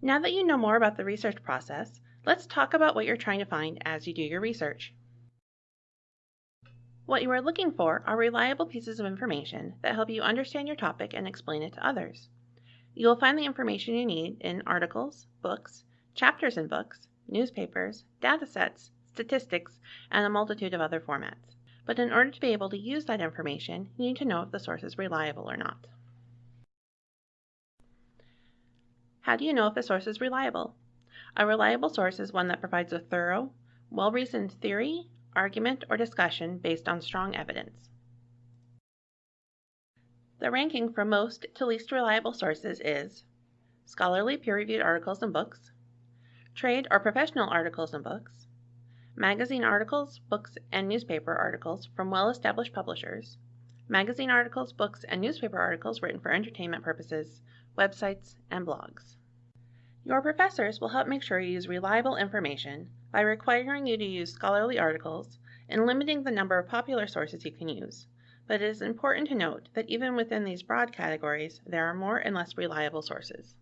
Now that you know more about the research process, let's talk about what you're trying to find as you do your research. What you are looking for are reliable pieces of information that help you understand your topic and explain it to others. You will find the information you need in articles, books, chapters in books, newspapers, datasets, statistics, and a multitude of other formats. But in order to be able to use that information, you need to know if the source is reliable or not. How do you know if a source is reliable? A reliable source is one that provides a thorough, well reasoned theory, argument, or discussion based on strong evidence. The ranking from most to least reliable sources is scholarly peer reviewed articles and books, trade or professional articles and books, magazine articles, books, and newspaper articles from well established publishers, magazine articles, books, and newspaper articles written for entertainment purposes, websites, and blogs. Your professors will help make sure you use reliable information by requiring you to use scholarly articles and limiting the number of popular sources you can use. But it is important to note that even within these broad categories, there are more and less reliable sources.